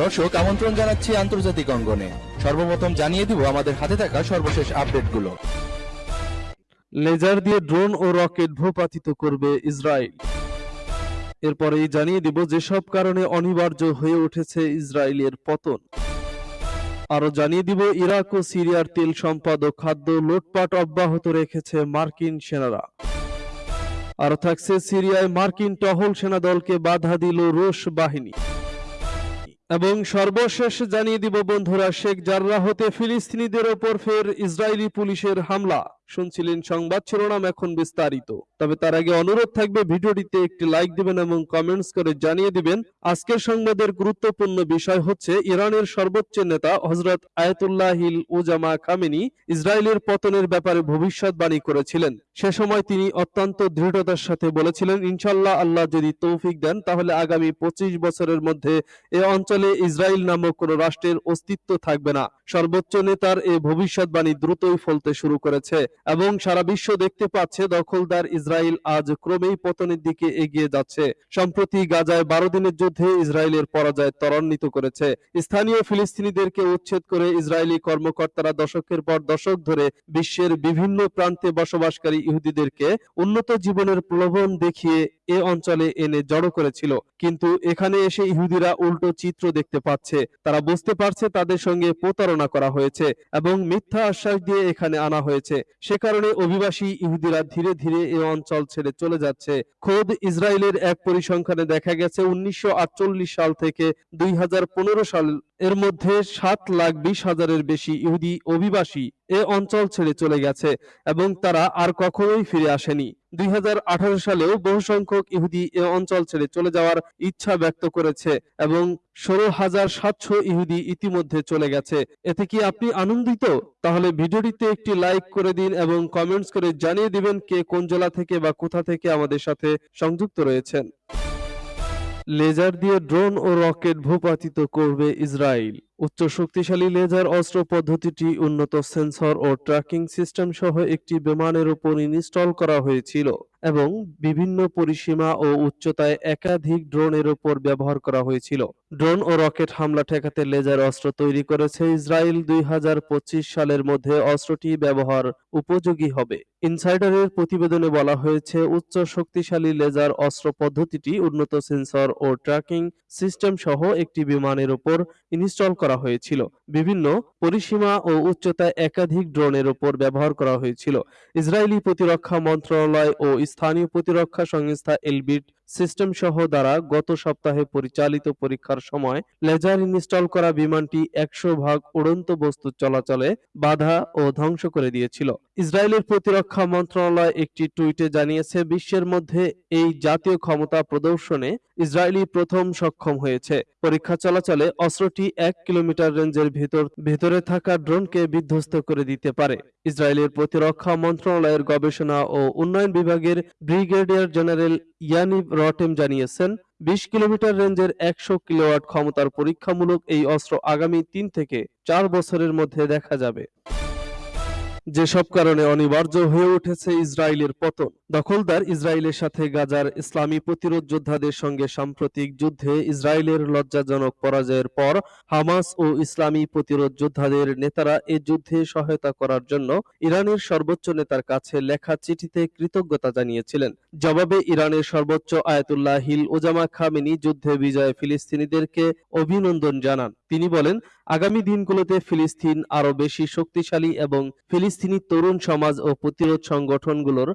দর্শক, আমন্ত্রণ জানাচ্ছি আন্তর্জাতিক অঙ্গনে। সর্বপ্রথম জানিয়ে দিব আমাদের হাতে থাকা সর্বশেষ আপডেটগুলো। লেজার দিয়ে ড্রোন ও রকেট ভূপাতিত করবে ইসরায়েল। এরপরেই জানিয়ে দিব যেসব কারণে অনিবার্য হয়ে উঠেছে ইসরায়েলের পতন। আরও জানিয়ে দিব ইরাক ও সিরিয়ার তেল সম্পাদক খাদ্য লুটপাট অব্যাহত রেখেছে মার্কিন সেনারা। আরও থাকছে সিরিয়ায় মার্কিন টহল সেনা দলকে বাধা দিল রুশ বাহিনী। এবং সর্বশেষ জানিয়ে দিব বন্ধুরা, শেখ জার্রাহতে ফিলিস্তিনিদের ওপর ফের ইসরায়েলি পুলিশের হামলা। শুনছিলেন সংবাদ শিরোনাম এখন বিস্তারিত। তবে তার আগে অনুরোধ থাকবে ভিডিওটিতে একটি লাইক দিবেন এবং কমেন্টস করে জানিয়ে দিবেন, আজকের সংবাদের গুরুত্বপূর্ণ বিষয় হচ্ছে ইরানের সর্বোচ্চ নেতা হজরত আয়াতুল্লাহিল উজামা খামেনি ইসরায়েলের পতনের ব্যাপারে ভবিষ্যৎবাণী করেছিলেন। সে সময় তিনি অত্যন্ত দৃঢ়তার সাথে বলেছিলেন ইনশাল্লাহ আল্লাহ যদি তৌফিক দেন, তাহলে আগামী পঁচিশ বছরের মধ্যে এ অঞ্চলে ইসরায়েল নামক কোন রাষ্ট্রের অস্তিত্ব থাকবে না। সর্বোচ্চ নেতার এই ভবিষ্যৎবাণী দ্রুতই ফলতে শুরু করেছে এবং সারা বিশ্ব দেখতে পাচ্ছে দখলদার ইসরায়েল আজ ক্রমেই পতনের দিকে এগিয়ে যাচ্ছে। সম্প্রতি গাজায় বারো দিনের যুদ্ধে ইসরায়েলের পরাজয় ত্বরান্বিত করেছে। স্থানীয় ফিলিস্তিনিদেরকে উচ্ছেদ করে ইসরায়েলি কর্মকর্তারা দশকের পর দশক ধরে বিশ্বের বিভিন্ন প্রান্তে বসবাসকারী ইহুদিদেরকে উন্নত জীবনের প্রলোভন দেখিয়ে এ অঞ্চলে এনে জড়ো করেছিল। কিন্তু এখানে এসে ইহুদিরা উল্টো চিত্র দেখতে পাচ্ছে। তারা বুঝতে পারছে তাদের সঙ্গে প্রতারণা করা হয়েছে এবং মিথ্যা আশ্বাস দিয়ে এখানে আনা হয়েছে। সে কারণে অভিবাসী ইহুদিরা ধীরে ধীরে এ অঞ্চল ছেড়ে চলে যাচ্ছে। খোদ ইসরায়েলের এক পরিসংখ্যানে দেখা গেছে, উনিশশো আটচল্লিশ সাল থেকে দুই হাজার পনেরো সাল এর মধ্যে সাত লাখ বিশ হাজারের বেশি ইহুদি অভিবাসী এ অঞ্চল ছেড়ে চলে গেছে এবং তারা আর কখনোই ফিরে আসেনি। দুই হাজার আঠারো সালেও বহু সংখ্যক ইহুদি এ অঞ্চল ছেড়ে চলে যাওয়ার ইচ্ছা ব্যক্ত করেছে এবং ষোলো হাজার সাতশো ইহুদি ইতিমধ্যে চলে গেছে। এতে কি আপনি আনন্দিত? তাহলে ভিডিওটিতে একটি লাইক করে দিন এবং কমেন্টস করে জানিয়ে দিবেন কে কোন জেলা থেকে বা কোথা থেকে আমাদের সাথে সংযুক্ত রয়েছেন। লেজার দিয়ে ড্রোন ও রকেট ভূপাতিত করবে ইসরায়েল। উচ্চ শক্তিশালী লেজার অস্ত্র পদ্ধতিটি উন্নত সেন্সর ও ট্র্যাকিং সিস্টেম সহ একটি বিমানের উপর ইনস্টল করা হয়েছিল এবং বিভিন্ন পরিসীমা ও উচ্চতায় একাধিক ড্রোনের উপর ব্যবহার করা হয়েছিল। ড্রোন ও রকেট হামলা ঠেকাতে লেজার অস্ত্র তৈরি করেছে ইসরায়েল দুই হাজার পঁচিশ সালের মধ্যে অস্ত্রটি ব্যবহার উপযোগী হবে। ইনসাইডারের প্রতিবেদনে বলা হয়েছে, উচ্চ শক্তিশালী লেজার অস্ত্র পদ্ধতিটি উন্নত সেন্সর ও ট্র্যাকিং সিস্টেম সহ একটি বিমানের উপর ইনস্টল করা হয়েছিল। বিভিন্ন পরিসীমা ও উচ্চতায় একাধিক ড্রোনের উপর ব্যবহার করা হয়েছিল। ইসরায়েলি প্রতিরক্ষা মন্ত্রণালয় ও স্থানীয় প্রতিরক্ষা সংস্থা এলবিট সিস্টেম সহ দ্বারা গত সপ্তাহে পরিচালিত পরীক্ষার সময় লেজার ইনস্টল করা বিমানটি একশো ভাগ উড়ন্ত বস্তু চলাচলে বাধা ও ধ্বংস করে দিয়েছিল। ইসরায়েলের প্রতিরক্ষা মন্ত্রণালয় একটি টুইটে জানিয়েছে, বিশ্বের মধ্যে এই জাতীয় ক্ষমতা প্রদর্শনে ইসরায়েলি প্রথম সক্ষম হয়েছে। পরীক্ষা চলাচলে অস্ত্রটি এক কিলোমিটার রেঞ্জের ভেতর, ভেতরে থাকা ড্রোনকে বিধ্বস্ত করে দিতে পারে। ইসরায়েলের প্রতিরক্ষা মন্ত্রণালয়ের গবেষণা ও উন্নয়ন বিভাগের ব্রিগেডিয়ার জেনারেল ইয়ানিব রটেম জানিয়েছেন, বিশ কিলোমিটার রেঞ্জের একশো কিলোওয়াট ক্ষমতার পরীক্ষামূলক এই অস্ত্র আগামী তিন থেকে চার বছরের মধ্যে দেখা যাবে। যেসব কারণে অনিবার্য হয়ে উঠেছে ইসরায়েলের পতন। দখলদার ইসরায়েলের সাথে গাজার ইসলামী প্রতিরোধ যোদ্ধাদের সঙ্গে সাম্প্রতিক যুদ্ধে ইসরায়েলের লজ্জাজনক পরাজয়ের পর হামাস ও ইসলামী প্রতিরোধ যোদ্ধাদের নেতারা এ যুদ্ধে সহায়তা করার জন্য ইরানের সর্বোচ্চ নেতার কাছে লেখা চিঠিতে কৃতজ্ঞতা জানিয়েছিলেন। জবাবে ইরানের সর্বোচ্চ আয়াতুল্লাহ হিল ওজামা খামেনি যুদ্ধে বিজয় ফিলিস্তিনিদেরকে অভিনন্দন জানান। তিনি বলেন, আগামী দিনগুলোতে ফিলিস্তিন আরও বেশি শক্তিশালী এবং ফিলিস্তিনি তরুণ সমাজ ও প্রতিরোধ সংগঠনগুলোর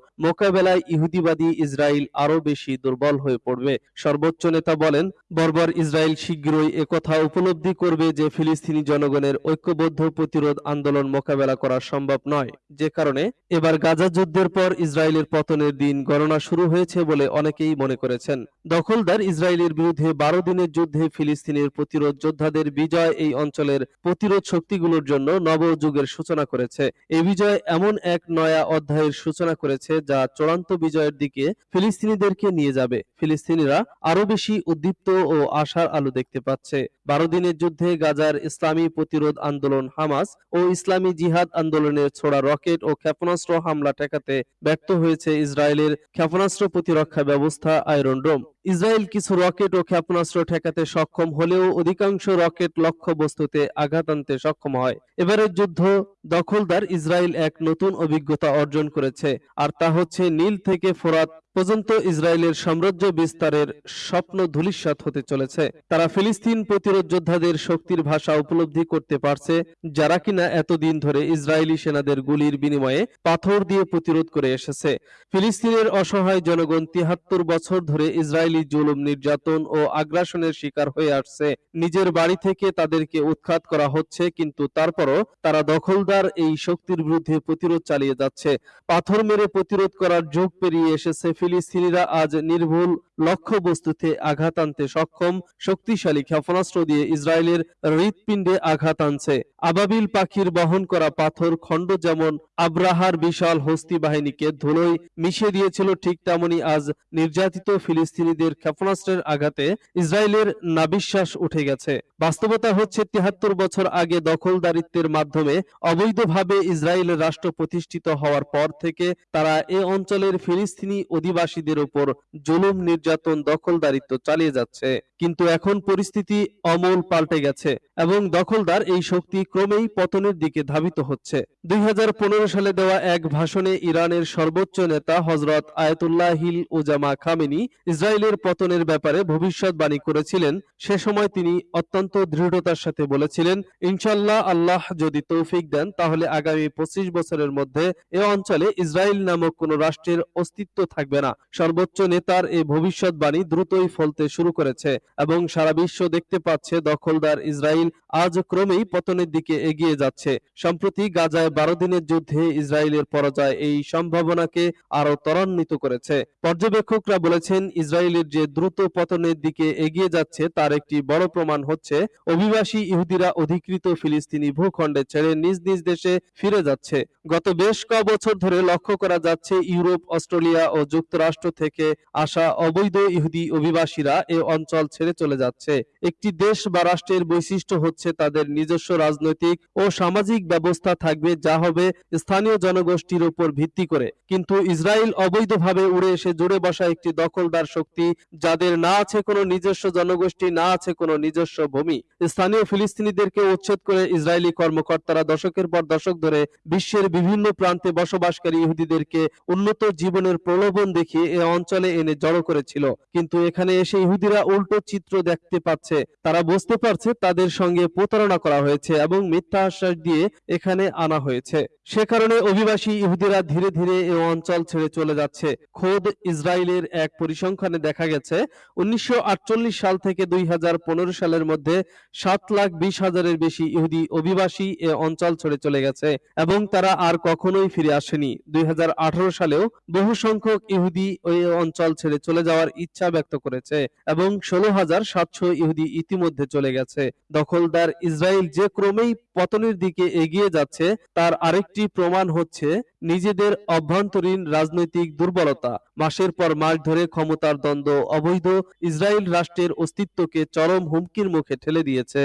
মোকাবেলায় ইহুদিবাদী ইসরায়েল আরও বেশি দুর্বল হয়ে পড়বে। সর্বোচ্চ নেতা বলেন, বর্বর ইসরায়েল শীঘ্রই একথা উপলব্ধি করবে যে ফিলিস্তিনি জনগণের ঐক্যবদ্ধ প্রতিরোধ আন্দোলন মোকাবেলা করা সম্ভব নয়। যে কারণে এবার গাজা যুদ্ধের পর ইসরায়েলের পতনের দিন গণনা শুরু হয়েছে বলে অনেকেই মনে করেছেন। দখলদার ইসরায়েলের বিরুদ্ধে বারো দিনের যুদ্ধে ফিলিস্তিনের প্রতিরোধ যোদ্ধাদের বিজয় এই অঞ্চলের প্রতিরোধ শক্তিগুলোর জন্য নবযুগের সূচনা করেছে। এই বিজয় এমন এক নয়া অধ্যায়ের সূচনা করেছে যা চূড়ান্ত বিজয়ের দিকে ফিলিস্তিনিদেরকে নিয়ে যাবে। ফিলিস্তিনিরা আরও বেশি উদ্দীপ্ত ও আশার আলো দেখতে পাচ্ছে। বারো দিনের যুদ্ধে গাজার ইসলামী প্রতিরোধ আন্দোলন হামাস ও ইসলামী জিহাদ আন্দোলনের ছোড়া রকেট ও ক্ষেপণাস্ত্র হামলা ঠেকাতে ব্যর্থ হয়েছে ইসরায়েলের ক্ষেপণাস্ত্র প্রতিরক্ষা ব্যবস্থা আয়রন ডোম। ইসরায়েল কিছু রকেট ও ক্ষেপণাস্ত্র ঠেকাতে সক্ষম হলেও অধিকাংশ রকেট লক্ষ্যবস্তুতে আঘাত আনতে সক্ষম হয়। এবারের যুদ্ধ দখলদার ইসরায়েল এক নতুন অভিজ্ঞতা অর্জন করেছে, আর তা হচ্ছে নীল থেকে ফোরাত পর্যন্ত ইসরায়েলের সাম্রাজ্য বিস্তারের স্বপ্ন ধূলিসাৎ হতে চলেছে। তারা ফিলিস্তিন প্রতিরোধ যোদ্ধাদের শক্তির ভাষা উপলব্ধি করতে পারছে, যারা কিনা এতদিন ধরে ইসরায়েলি সেনাদের গুলির বিনিময়ে পাথর দিয়ে প্রতিরোধ করে এসেছে। ফিলিস্তিনের অসহায় জনগণ তিহাত্তর বছর ধরে ইসরায়েলি জুলুম নির্যাতন ও আগ্রাসনের শিকার হয়ে আসছে। নিজের বাড়ি থেকে তাদেরকে উৎখাত করা হচ্ছে, কিন্তু তারপরও তারা দখলদার এই শক্তির বিরুদ্ধে প্রতিরোধ চালিয়ে যাচ্ছে। পাথর মেরে প্রতিরোধ করার যুগ পেরিয়ে এসেছে ফিলিস্তিনিরা আজ নির্ভুল লক্ষ্যবস্তুতে আঘাত আনতে সক্ষম, শক্তিশালী ক্ষেপণাস্ত্র দিয়ে ইসরায়েলের হৃৎপিণ্ডে আঘাত আনছে। আবাবিল পাখির বহন করা পাথর খণ্ড যেমন আব্রাহার বিশাল হস্তি বাহিনীকে ধুলোয় মিশিয়ে দিয়েছিল, ঠিক তেমনি আজ নির্যাতিত ফিলিস্তিনিদের ক্ষেপণাস্ত্রের আঘাতে ইসরায়েলের নাবিশ্বাস উঠে গেছে। বাস্তবতা হচ্ছে তিহাত্তর বছর আগে দখলদারিত্বের মাধ্যমে অবৈধভাবে ইসরায়েলের রাষ্ট্র প্রতিষ্ঠিত হওয়ার পর থেকে তারা এ অঞ্চলের ফিলিস্তিনি অধিবাসীদের উপর জুলুম নির্যাতন দখলদারিত্ব চালিয়ে যাচ্ছে। কিন্তু এখন পরিস্থিতি অমল পাল্টে গেছে এবং দখলদার এই শক্তি ক্রমেই পতনের দিকে ধাবিত হচ্ছে। দুই সালে দেওয়া এক ভাষণে ইরানের সর্বোচ্চ নেতা হজরত আয়াতুল্লাহ হিল ওজামা খামেনি ইসরায়েলের পতনের ব্যাপারে ভবিষ্যৎবাণী করেছিলেন। সে সময় তিনি অত্যন্ত দৃঢ়তার সাথে বলেছিলেন ইনশাল্লাহ আল্লাহ যদি তৌফিক দেন, তাহলে আগামী পঁচিশ বছরের মধ্যে এ অঞ্চলে ইসরায়েল নামক কোন রাষ্ট্রের অস্তিত্ব থাকবে না। সর্বোচ্চ নেতার এই ভবিষ্যৎবাণী দ্রুতই ফলতে শুরু করেছে এবং সারা বিশ্ব দেখতে পাচ্ছে দখলদার ইসরায়েল আজ ক্রমেই পতনের দিকে এগিয়ে যাচ্ছে। সম্প্রতি গাজায় বারো দিনের যুদ্ধে ইসরায়েলের পরাজয় এই সম্ভাবনাকে আরও ত্বরান্বিত করেছে। পর্যবেক্ষকরা বলেছেন, ইসরায়েলের যে দ্রুত পতনের দিকে এগিয়ে যাচ্ছে তার একটি বড় প্রমাণ হচ্ছে, অভিবাসী ইহুদিরা অধিকৃত ফিলিস্তিনি ভূখণ্ডে ছেড়ে নিজ নিজ দেশে ফিরে যাচ্ছে। গত বেশ ক বছর ধরে লক্ষ্য করা যাচ্ছে, ইউরোপ, অস্ট্রেলিয়া ও যুক্তরাষ্ট্র থেকে আসা অবৈধ ইহুদি অভিবাসীরা এ অঞ্চল ছেড়ে চলে যাচ্ছে। একটি দেশ বা রাষ্ট্রের বৈশিষ্ট্য হচ্ছে তাদের নিজস্ব রাজনৈতিক ও সামাজিক ব্যবস্থা থাকবে যা হবে স্থানীয় জনগোষ্ঠীর উপর ভিত্তি করে। কিন্তু ইসরায়েল অবৈধভাবে উড়ে এসে জুড়ে বসা একটি দখলদার শক্তি যাদের না আছে কোনো নিজস্ব জনগোষ্ঠী, না আছে কোনো নিজস্ব ভূমি। স্থানীয় ফিলিস্তিনিদেরকে উচ্ছেদ করে ইসরায়েলি কর্মকর্তারা দশকের পর দশক ধরে বিশ্বের বিভিন্ন প্রান্তে বসবাসকারী ইহুদিদেরকে উন্নত জীবনের প্রলোভন দেখিয়ে এ অঞ্চলে এনে জড়ো করেছিল কিন্তু এখানে এসে ইহুদিরা উল্টো চিত্র দেখতে পাচ্ছে। তারা বুঝতে পারছে তাদের সঙ্গে প্রতারণা করা হয়েছে এবং মিথ্যা আশ্বাস দিয়ে এখানে আনা হয়েছে। সে কারণে অভিবাসী ইহুদিরা ধীরে ধীরে এ অঞ্চল ছেড়ে চলে যাচ্ছে। খোদ ইসরায়েলের এক পরিসংখ্যানে দেখা গেছে, উনিশশো সাল থেকে দুই হাজার পনেরো সালের মধ্যে সাত লাখ বিশ হাজারের বেশি ইহুদি অভিবাসী এ অঞ্চল ছেড়ে চলে গেছে এবং তারা আর কখনোই ফিরে আসেনি। দুই হাজার আঠারো সালেও বহু সংখ্যক ইহুদি ওই অঞ্চল ছেড়ে চলে যাওয়ার ইচ্ছা ব্যক্ত করেছে এবং ষোলো হাজার সাতশো ইহুদি ইতিমধ্যে চলে গেছে। দখলদার ইসরায়েল যে ক্রমেই পতনের দিকে এগিয়ে যাচ্ছে, তার আরেকটি প্রমাণ হচ্ছে নিজেদের অভ্যন্তরীণ রাজনৈতিক দুর্বলতা। মাসের পর মাস ধরে ক্ষমতার দ্বন্দ্ব, অবৈধ ইসরায়েল রাষ্ট্রের অস্তিত্বকে চরম হুমকির মুখে ঠেলে দিয়েছে।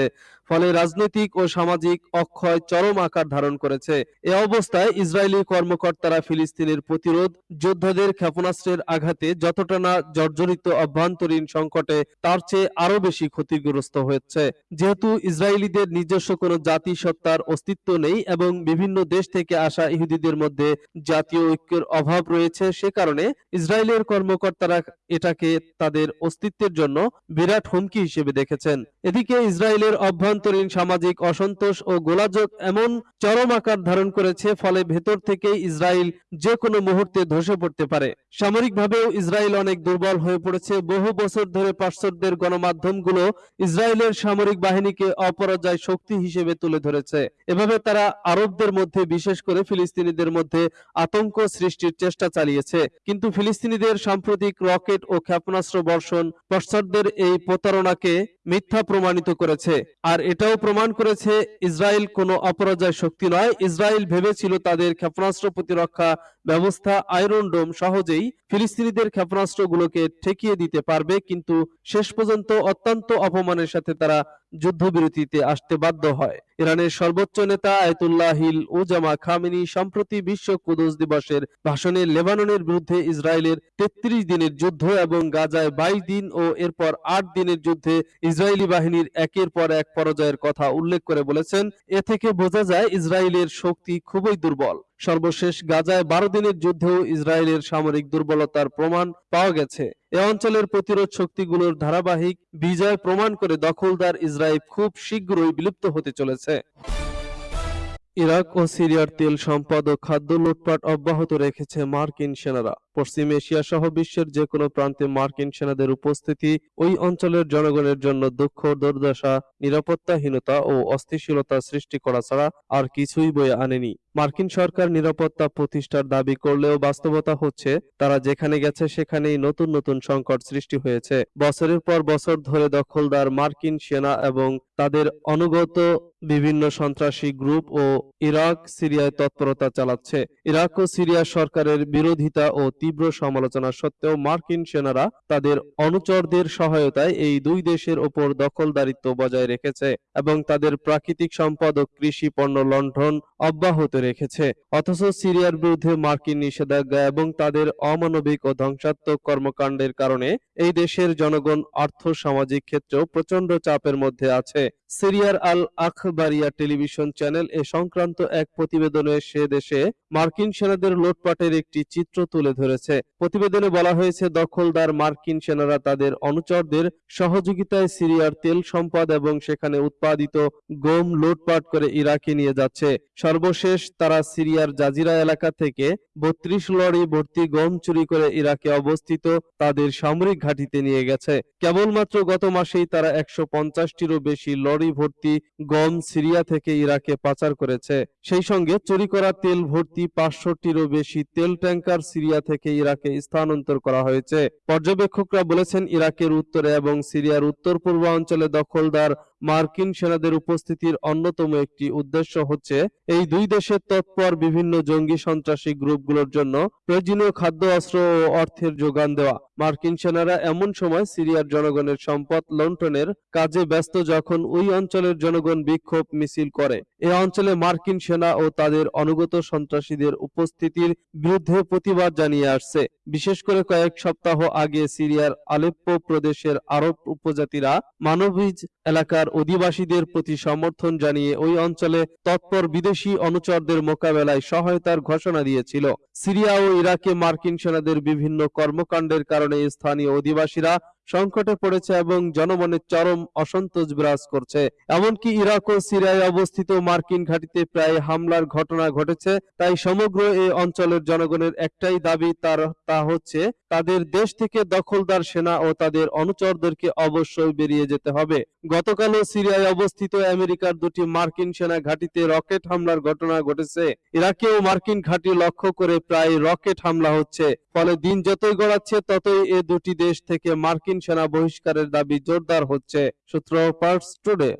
ফলে রাজনৈতিক ও সামাজিক অক্ষয় চরম আকার ধারণ করেছে। এ অবস্থায় ইসরায়েলি কর্মকর্তারা ফিলিস্তিনের প্রতিরোধ, যোদ্ধাদের ক্ষেপণাস্ত্রের আঘাতে যতটা না জর্জরিত অভ্যন্তরীণ সংকটে তার চেয়ে আরও বেশি ক্ষতিগ্রস্ত হয়েছে। যেহেতু ইসরায়েলিদের নিজস্ব কোনো জাতিসত্তার অস্তিত্ব নেই এবং বিভিন্ন দেশ থেকে আসা ইহুদিদের মধ্যে জাতীয় ঐক্যের অভাব রয়েছে, সে কারণে ইসরায়েলের কর্মকর্তারা এটাকে তাদের অস্তিত্বের জন্য বিরাট হুমকি হিসেবে দেখেছেন। এদিকে ইসরায়েলের অভ্যন্তরীণ সামাজিক অসন্তোষ ও গোলাযোগ এমন চরম আকার ধারণ করেছে, ফলে ভেতর থেকে ইসরায়েল যে কোনো মুহূর্তে ধসে পড়তে পারে। সামরিকভাবেও ইসরায়েল অনেক দুর্বল হয়ে পড়েছে। বহু বছর ধরে পাশ্চাত্যের গণমাধ্যমগুলো ইসরায়েলের সামরিক বাহিনীকে অপরাজয় শক্তি হিসেবে তুলে ধরেছে। এভাবে তারা আরবদের মধ্যে, বিশেষ করে ফিলিস্তিনিদের মধ্যে আতঙ্ক সৃষ্টির চেষ্টা চালিয়েছে। কিন্তু ফিলিস্তিনিদের সাম্প্রতিক রকেট ও ক্ষেপণাস্ত্র বর্ষণ পশ্চাৎদের এই প্রতারণাকে মিথ্যা প্রমাণিত করেছে। আর এটাও প্রমাণ করেছে, ইসরায়েল কোনো অপরাজয় শক্তি নয়। ইসরায়েল ভেবেছিল তাদের ক্ষেপণাস্ত্র প্রতিরক্ষা ব্যবস্থা, আয়রন ডোম সহজেই ফিলিস্তিনিদের ক্ষেপণাস্ত্রগুলোকে ঠেকিয়ে দিতে পারবে, কিন্তু শেষ পর্যন্ত অত্যন্ত অপমানের সাথে তারা যুদ্ধবিরতিতে আসতে বাধ্য হয়। ইরানের সর্বোচ্চ নেতা আয়তুল্লাহ হিল উজামা খামিনি সম্প্রতি বিশ্ব কুদস দিবসের ভাষণে লেবাননের বিরুদ্ধে ইসরায়েলের তেত্রিশ দিনের যুদ্ধ এবং গাজায় বাইশ দিন ও এরপর আট দিনের যুদ্ধে ইসরায়েলি বাহিনীর একের পর এক পরাজয়ের কথা উল্লেখ করে বলেছেন, এ থেকে বোঝা যায় ইসরায়েলের শক্তি খুবই দুর্বল। সর্বশেষ গাজায় বারো দিনের যুদ্ধেও ইসরায়েলের সামরিক দুর্বলতার প্রমাণ পাওয়া গেছে। এ অঞ্চলের প্রতিরোধ শক্তিগুলোর ধারাবাহিক বিজয় প্রমাণ করে দখলদার ইসরায়েল খুব শীঘ্রই বিলুপ্ত হতে চলেছে। ইরাক ও সিরিয়ার তেল সম্পদ ও খাদ্য লুটপাট অব্যাহত রেখেছে মার্কিন সেনারা। পশ্চিম এশিয়া সহ বিশ্বের যে কোনো প্রান্তে মার্কিন সেনাদের উপস্থিতি ওই অঞ্চলের জনগণের জন্য দুঃখ, দুর্দশা, নিরাপত্তাহীনতা ও অস্থিতিশীলতা সৃষ্টি করা ছাড়া আর কিছুই বয়ে আনেনি। মার্কিন সরকার নিরাপত্তা প্রতিষ্ঠার দাবি করলেও বাস্তবতা হচ্ছে, তারা যেখানে গেছে সেখানেই নতুন নতুন সংকট সৃষ্টি হয়েছে। বছরের পর বছর ধরে দখলদার মার্কিন সেনা এবং তাদের অনুগত বিভিন্ন সন্ত্রাসী গ্রুপ ও ইরাক সিরিয়ায় তৎপরতা চালাচ্ছে। ইরাক ও সিরিয়া সরকারের বিরোধিতা ও তীব্র সমালোচনা সত্ত্বেও মার্কিন সেনারা তাদের অনুচরদের সহায়তায় এই দুই দেশের ওপর দখলদারিত্ব বজায় রেখেছে এবং তাদের প্রাকৃতিক সম্পদ ও কৃষি পণ্য লণ্ঠন অব্যাহত রেখেছে। অথচ সিরিয়ার বিরুদ্ধে মার্কিন নিষেধাজ্ঞা এবং তাদের অমানবিক ও ধ্বংসাত্মক কর্মকাণ্ডের কারণে এই দেশের জনগণ আর্থ সামাজিক ক্ষেত্রেও প্রচণ্ড চাপের মধ্যে আছে। সিরিয়ার আল আখবারিয়া টেলিভিশন চ্যানেল এ সংক্রান্ত এক প্রতিবেদনে সে দেশে মার্কিন সেনাদের লুটপাটের একটি চিত্র তুলে ধরেছে প্রতিবেদনে বলা হয়েছে, দখলদার মার্কিন সেনারা তাদের অনুচরদের সহযোগিতায় সিরিয়ার তেল সম্পদ এবং সেখানে উৎপাদিত গম লুটপাট করে ইরাকে নিয়ে যাচ্ছে। সর্বশেষ তারা সিরিয়ার জাজিরা এলাকা থেকে বত্রিশ লরি ভর্তি গম চুরি করে ইরাকে অবস্থিত তাদের সামরিক ঘাঁটিতে নিয়ে গেছে। কেবলমাত্র গত মাসেই তারা একশো পঞ্চাশটিরও বেশি লরি ভর্তি গম সিরিয়া থেকে ইরাকে পাচার করেছে। সেই সঙ্গে চুরি করা তেল ভর্তি পাঁচশোটিরও বেশি তেল ট্যাঙ্কার সিরিয়া থেকে ইরাকে স্থানান্তর করা হয়েছে। পর্যবেক্ষকরা বলেছেন ইরাকের উত্তরে এবং সিরিয়ার উত্তর পূর্বাঞ্চলে দখলদার মার্কিন সেনাদের উপস্থিতির অন্যতম একটি উদ্দেশ্য হচ্ছে এই দুই দেশের তৎপর বিভিন্ন জঙ্গি সন্ত্রাসী গ্রুপগুলোর জন্য প্রয়োজনীয় খাদ্য, অস্ত্র ও অর্থের যোগান দেওয়া। মার্কিন সেনারা এমন সময় সিরিয়ার জনগণের সম্পদ লুণ্ঠনের কাজে ব্যস্ত যখন ওই অঞ্চলের জনগণ বিক্ষোভ মিছিল করে। এ অঞ্চলে মার্কিন সেনা ও তাদের অনুগত সন্ত্রাসীদের উপস্থিতির বিরুদ্ধে প্রতিবাদ জানিয়ে আসছে। বিশেষ করে কয়েক সপ্তাহ আগে সিরিয়ার আলেপ্পো প্রদেশের আরব উপজাতিরা মানবিজ এলাকার অধিবাসীদের প্রতি সমর্থন জানিয়ে ওই অঞ্চলে তৎপর বিদেশি অনুচরদের মোকাবেলায় সহায়তার ঘোষণা দিয়েছিল। সিরিয়া ও ইরাকে মার্কিন সেনাদের বিভিন্ন কর্মকাণ্ডের কারণে স্থানীয় অধিবাসীরা সংকটে পড়েছে এবং জনমনে চরম অসন্তোষ বিরাজ করছে। এমনকি ইরাক ও সিরিয়ায় অবস্থিত মার্কিন ঘাঁটিতে প্রায় হামলার ঘটনা ঘটেছে, তাই সমগ্র এই অঞ্চলের জনগণের একটাই দাবি তার, তা হচ্ছে তাদের দেশ থেকে দখলদার সেনা ও তাদের অনুচরদেরকে অবশ্যই বেরিয়ে যেতে হবে। গতকালও সিরিয়ায় অবস্থিত আমেরিকার দুটি মার্কিন সেনা ঘাঁটিতে রকেট হামলার ঘটনা ঘটেছে। ইরাকেও মার্কিন ঘাঁটি লক্ষ্য করে প্রায় রকেট হামলা হচ্ছে। ফলে দিন যতই গড়াচ্ছে, ততই এ দুটি দেশ থেকে মার্কিন সেনা বহিষ্কারের দাবি জোরদার হচ্ছে, সূত্র পার্টস টুডে।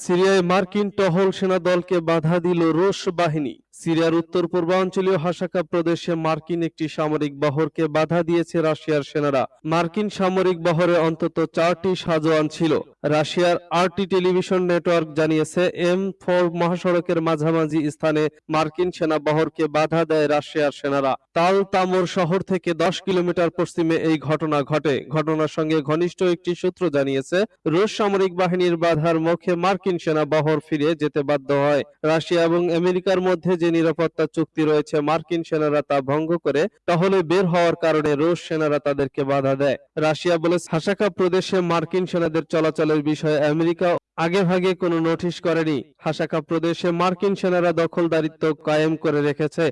সিরিয়ায় মার্কিন টহল সেনা দলকে বাধা দিল রুশ বাহিনী। সিরিয়ার উত্তর পূর্বাঞ্চলীয় হাসাকা প্রদেশে মার্কিন একটি সামরিক বহরকে বাধা দিয়েছে রাশিয়ার সেনারা। মার্কিন সামরিক বহরে অন্তত চারটি সাজোয়ান ছিল। রাশিয়ার আরটি টেলিভিশন নেটওয়ার্ক জানিয়েছে, এম ফোর মহাসড়কের মাঝামাঝি স্থানে মার্কিন সেনা বহরকে বাধা দেয় রাশিয়ার সেনারা। তাল তামর শহর থেকে দশ কিলোমিটার পশ্চিমে এই ঘটনা ঘটে। ঘটনার সঙ্গে ঘনিষ্ঠ একটি সূত্র জানিয়েছে, রুশ সামরিক বাহিনীর বাধার মুখে মার্কিন সেনা বহর ফিরে যেতে বাধ্য হয়। রাশিয়া এবং আমেরিকার মধ্যে যে নিরাপত্তা চুক্তি রয়েছে, মার্কিন সেনারা তা ভঙ্গ করে, তাহলে বের হওয়ার কারণে রুশ সেনারা তাদেরকে বাধা দেয়। রাশিয়া বলে হাসাকা প্রদেশে মার্কিন সেনাদের চলাচলের বিষয়ে আমেরিকা আগে ভাগে কোনো নোটিশ করেনি। হাসাকা প্রদেশে মার্কিন সেনারা দখলদারিত্ব কায়েম করে রেখেছে।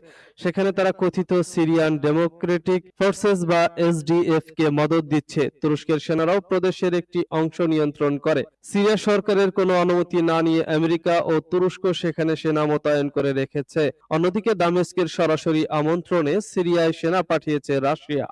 সেখানে তারা কথিত সিরিয়ান ডেমোক্রেটিক ফোর্সেস বা এসডিএফ কে মদত দিচ্ছে। তুরস্কের সেনারাও প্রদেশের একটি অংশ নিয়ন্ত্রণ করে। সিরিয়া সরকারের কোনো অনুমতি না নিয়ে আমেরিকা ও তুরস্ক সেখানে সেনা মোতায়েন করে রেখেছে। অন্যদিকে দামেস্কের সরাসরি আমন্ত্রণে সিরিয়ায় সেনা পাঠিয়েছে রাশিয়া।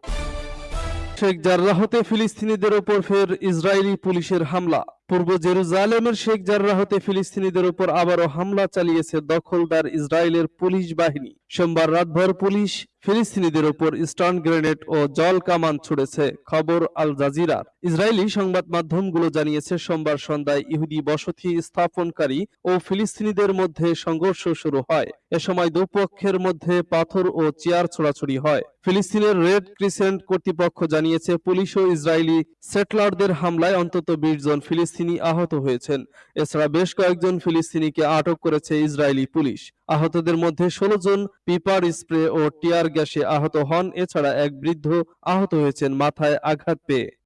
শেখ জার্রাহতে ফিলিস্তিনিদের ওপর ফের ইসরায়েলি পুলিশের হামলা। পূর্ব জেরুজালেমের শেখ জার্রাহতে ফিলিস্তিনিদের ওপর আবারও হামলা চালিয়েছে দখলদার ইসরায়েলের পুলিশ বাহিনী। সোমবার রাতভর পুলিশ ফিলিস্তিনিদের ওপর স্টান গ্রেনেড ও জল কামান ছুড়েছে, খবর আল জাজিরার। ইসরায়েলি সংবাদ মাধ্যমগুলো জানিয়েছে, সোমবার সন্ধ্যায় ইহুদি বসতি স্থাপনকারী ও ফিলিস্তিনিদের মধ্যে সংঘর্ষ শুরু হয়। এ সময় দুপক্ষের মধ্যে পাথর ও চেয়ার ছোড়াছুড়ি হয়। ফিলিস্তিনের রেড ক্রিসেন্ট কর্তৃপক্ষ জানিয়েছে, পুলিশ ও ইসরায়েলি সেটলারদের হামলায় অন্তত বিশ জন ফিলিস্তিনি আহত হয়েছেন। এছাড়া বেশ কয়েকজন ফিলিস্তিনিকে আটক করেছে ইসরায়েলি পুলিশ। আহতদের মধ্যে ষোলো জন পিপার স্প্রে ও টিয়ার গ্যাসে আহত হন। এছাড়া এক বৃদ্ধ আহত হয়েছেন মাথায় আঘাত পেয়ে।